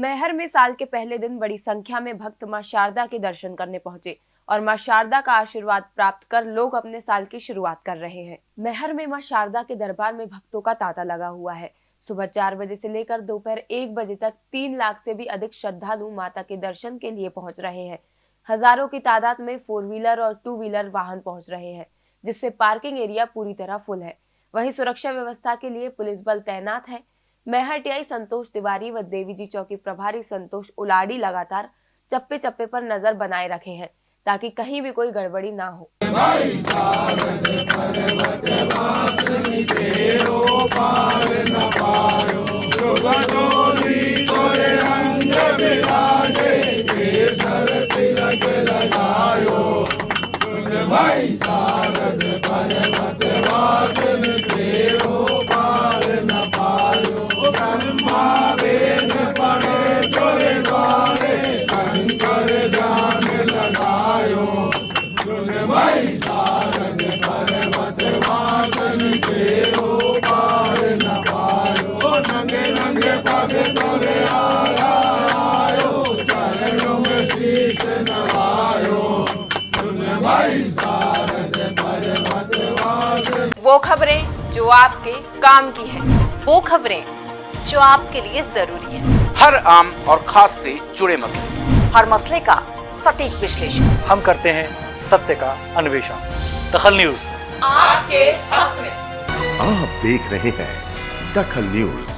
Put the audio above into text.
मैहर में साल के पहले दिन बड़ी संख्या में भक्त माँ शारदा के दर्शन करने पहुँचे और माँ शारदा का आशीर्वाद प्राप्त कर लोग अपने साल की शुरुआत कर रहे हैं। मैहर में माँ शारदा के दरबार में भक्तों का तांता लगा हुआ है। सुबह चार बजे से लेकर दोपहर एक बजे तक तीन लाख से भी अधिक श्रद्धालु माता के दर्शन के लिए पहुँच रहे हैं। हज़ारों की तादाद में फोर व्हीलर और टू व्हीलर वाहन पहुँच रहे हैं, जिससे पार्किंग एरिया पूरी तरह फुल है। वहीं सुरक्षा व्यवस्था के लिए पुलिस बल तैनात है। मैहर टीआई संतोष तिवारी व देवी जी चौकी प्रभारी संतोष उलाड़ी लगातार चप्पे चप्पे पर नज़र बनाए रखे हैं, ताकि कहीं भी कोई गड़बड़ी ना हो। वो खबरें जो आपके काम की है वो खबरें जो आपके लिए ज़रूरी है। हर आम और खास से जुड़े मसले। हर मसले का सटीक विश्लेषण। हम करते हैं सत्य का अन्वेषण। दखल न्यूज़। आपके हक में। आप देख रहे हैं दखल न्यूज़।